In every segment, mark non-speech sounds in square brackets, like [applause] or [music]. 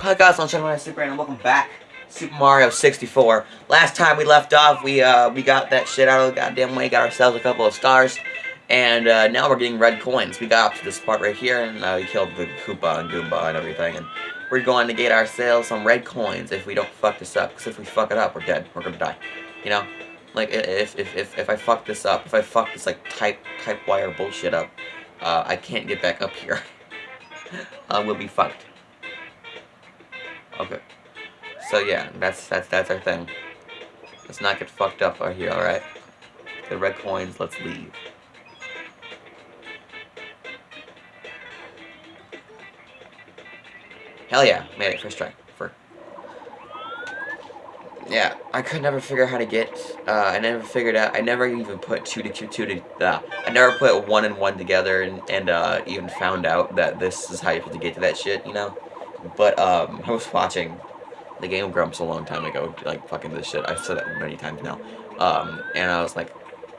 Hi guys, I'm Shadow Super and welcome back. Super Mario 64. Last time we left off, we uh we got that shit out of the goddamn way, got ourselves a couple of stars, and uh, now we're getting red coins. We got up to this part right here, and uh, we killed the Koopa and Goomba and everything, and we're going to get ourselves some red coins if we don't fuck this up. Because if we fuck it up, we're dead. We're gonna die. You know? Like, if, if, if, if I fuck this up, if I fuck this, like, type, type wire bullshit up, uh, I can't get back up here. [laughs] uh, we'll be fucked. Okay. So yeah, that's that's that's our thing. Let's not get fucked up out here, alright? The red coins, let's leave. Hell yeah, made it first try. For yeah, I could never figure out how to get. Uh, I never figured out. I never even put two to two to. Uh, I never put one and one together, and and uh, even found out that this is how you have to get to that shit. You know. But um, I was watching the Game Grumps a long time ago, like fucking this shit. I've said that many times now. Um, and I was like,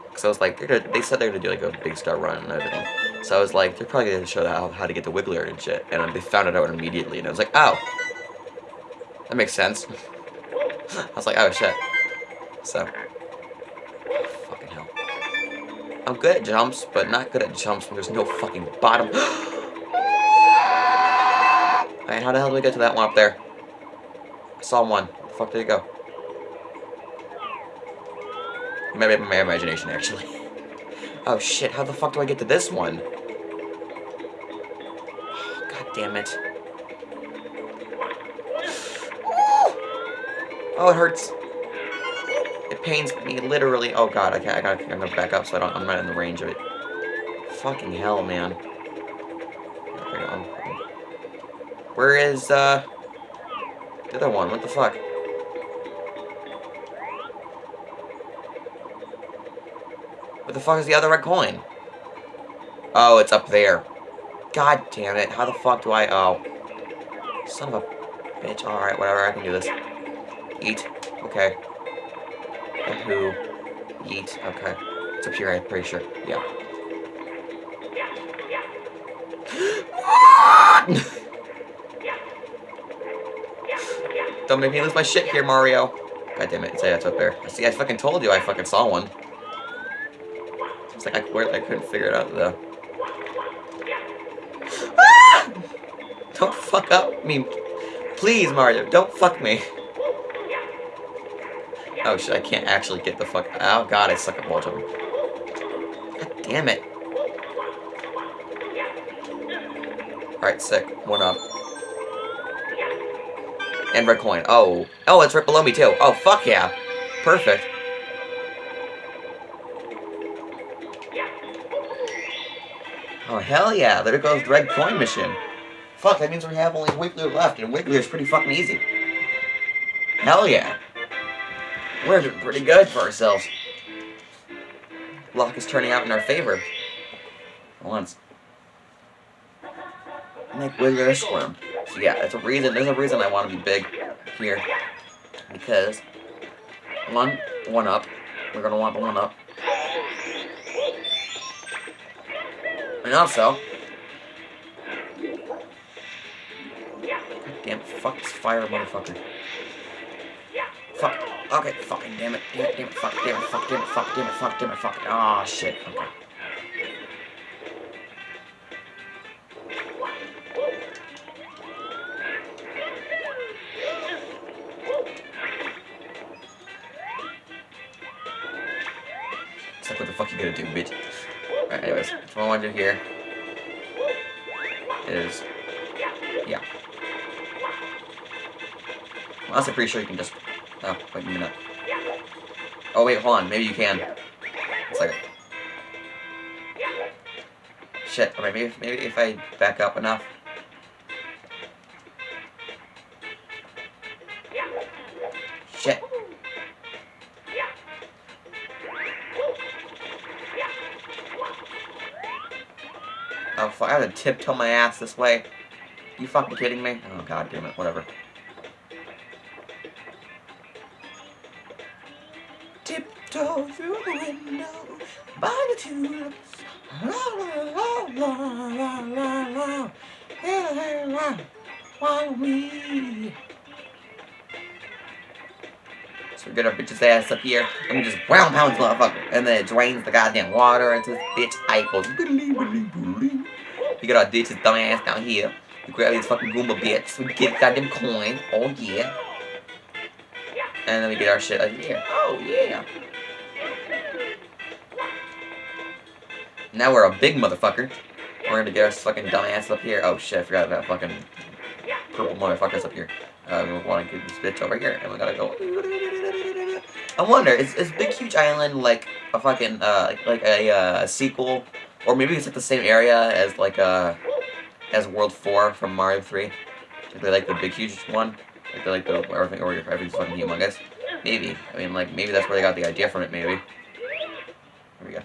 because I was like, they said they're gonna do like a big star run and everything. So I was like, they're probably gonna show how, how to get the Wiggler and shit. And they found it out immediately, and I was like, oh, that makes sense. [laughs] I was like, oh shit. So, fucking hell. I'm good at jumps, but not good at jumps when there's no fucking bottom. [gasps] How the hell did we get to that one up there? I saw one. Where the fuck did it go? Maybe my imagination, actually. [laughs] Oh shit, how the fuck do I get to this one? [sighs] God damn it. Oh, it hurts. It pains me, literally. Oh god, I can't, I gotta, I'm gonna back up so I don't, I'm not in the range of it. Fucking hell, man. Where is, uh, the other one? What the fuck? Where the fuck is the other red coin? Oh, it's up there. God damn it. How the fuck do I... Oh. Son of a bitch. Alright, whatever. I can do this. Eat. Okay. Who? Eat. Okay. It's up here, I'm pretty sure. Yeah. [gasps] [laughs] [laughs] Don't make me lose my shit here, Mario. God damn it, say that's up there. I see, I fucking told you I fucking saw one. It's like I, I couldn't figure it out, though. Ah! Don't fuck up me. Please, Mario, don't fuck me. Oh shit, I can't actually get the fuck... Oh god, I suck at wall jumping. God damn it. Alright, sick. One up. And red coin. Oh. Oh, it's right below me, too. Oh, fuck yeah. Perfect. Oh, hell yeah. There goes the red coin mission. Fuck, that means we have only Wiggler left, and Wiggler is pretty fucking easy. Hell yeah. We're doing pretty good for ourselves. Luck is turning out in our favor. Once. Make Wiggler squirm. Yeah, that's a reason, there's a reason I want to be big here. Because, one, one up. We're to want the one up. And also, damn, fuck this fire motherfucker. Fuck. Okay, fucking damn it. Damn it, damn it, fuck, damn it, fuck, damn it, fuck, damn it, fuck, damn it, fuck. Ah, oh, shit. Okay. Alright, anyways, what I want to do here is, yeah. I'm pretty sure you can just, oh, wait a minute. Oh wait, hold on, maybe you can. It's like, shit, or maybe, maybe if I back up enough. Fuck, I have to tiptoe my ass this way. You fucking kidding me? Oh, god damn it, whatever. Tiptoe through the window, by the tulips. So we get our bitch's ass up here, and we just ground pounds motherfucker. And then it drains the goddamn water into this bitch. I You get our ditches dumb ass down here. We grab these fucking Goomba bits. We get goddamn coin. Oh yeah. And then we get our shit up here. Oh yeah. Now we're a big motherfucker. We're gonna get our fucking dumbass up here. Oh shit, I forgot about fucking purple motherfuckers up here. Uh, we want to get this bitch over here, and we gotta go. I wonder, is, is Big Huge Island like a fucking, uh, like, a, uh, sequel? Or maybe it's like the same area as, like, uh, as World 4 from Mario 3? Like, they like the Big Huge one? Like, they like the, everything, or everything's fucking humongous? Maybe. I mean, like, maybe that's where they got the idea from it, maybe. Here we go.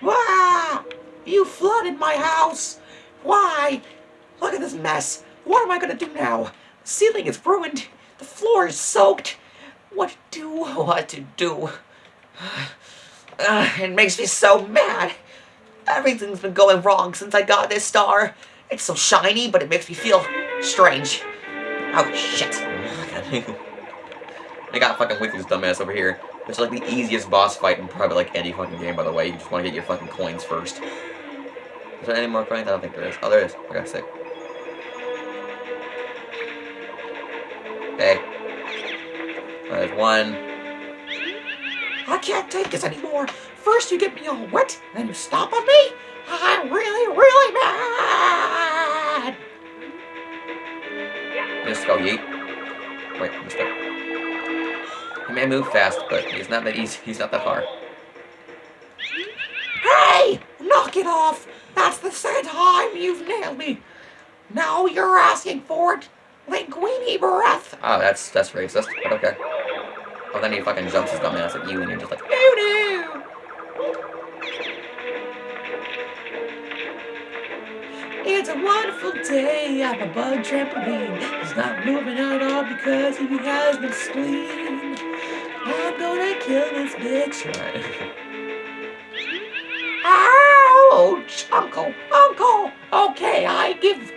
Wow! You flooded my house! Why? Look at this mess! What am I gonna do now? The ceiling is ruined! The floor is soaked! What to do? What to do? [sighs] It makes me so mad! Everything's been going wrong since I got this star. It's so shiny, but it makes me feel strange. Oh, shit. [laughs] I got fucking Wiggly's dumbass over here. It's like the easiest boss fight in probably like any fucking game, by the way. You just want to get your fucking coins first. Is there any more coins? I don't think there is. Oh, there is. Got sick. Okay. There's one. I can't take this anymore. First you get me all wet, then you stop on me? I'm really, really mad! Just go yeet. Wait, it. He may move fast, but he's not that easy. He's not that far. Hey! Knock it off! That's the second time you've nailed me! Now you're asking for it! Linguini breath! Oh, that's that's racist, but okay. Oh, then he fucking jumps his dumbass at you and you're just like, no no! It's a wonderful day on a bug trampoline. He's not moving at all because he has been spleen. I'm gonna kill this bitch. Right. [laughs] Ouch! Uncle! Uncle! Okay, I give...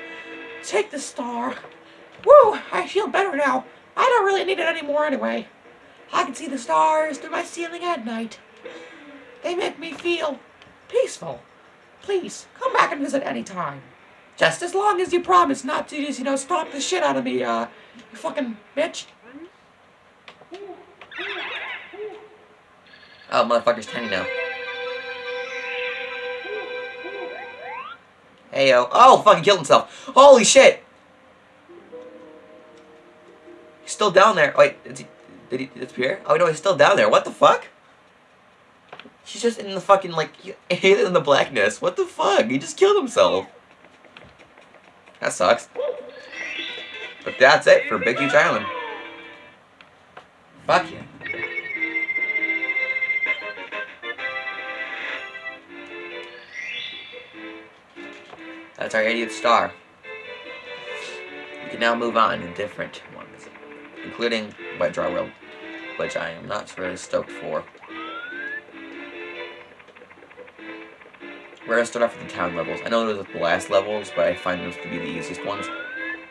Take the star. Woo! I feel better now. I don't really need it anymore anyway. I can see the stars through my ceiling at night. They make me feel peaceful. Please, come back and visit any time. Just as long as you promise not to just, you know, stomp the shit out of me, uh, you fucking bitch. Oh, motherfucker's tiny now. Hey, yo. Oh, fucking killed himself. Holy shit! He's still down there. Wait, he, did he disappear? Oh, no, he's still down there. What the fuck? He's just in the fucking, like, [laughs] in the blackness. What the fuck? He just killed himself. That sucks. But that's it for Big Huge Island. Fuck yeah. That's our 80th star. We can now move on to different ones, including Wet Dry World, which I am not really stoked for. We're gonna start off with the town levels. I know those are the last levels, but I find those to be the easiest ones.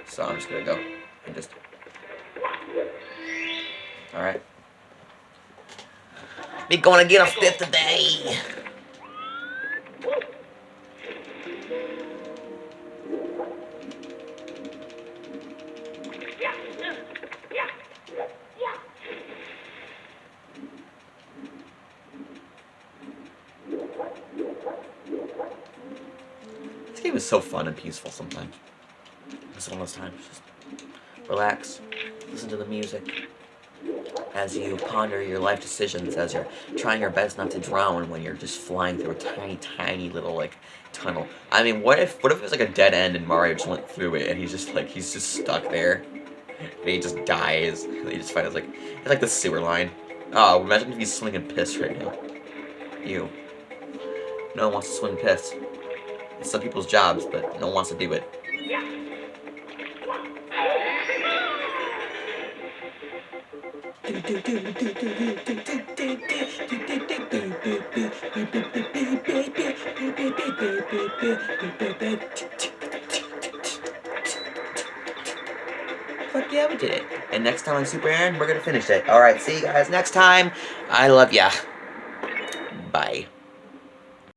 So I'm just gonna go and just... Alright. We gonna get a fifth today! Is so fun and peaceful sometimes. It's one of those times. Just relax, listen to the music as you ponder your life decisions, as you're trying your best not to drown when you're just flying through a tiny, tiny little, like, tunnel. I mean, what if, what if it was like a dead end and Mario just went through it and he's just, like, he's just stuck there? And he just dies. And he just finds, like, it's like the sewer line. Oh, imagine if he's swinging piss right now. You. No one wants to swing piss. It's some people's jobs, but no one wants to do it. Fuck yeah, we did it. And next time on Super Aaron, we're gonna finish it. Alright, see you guys next time. I love ya.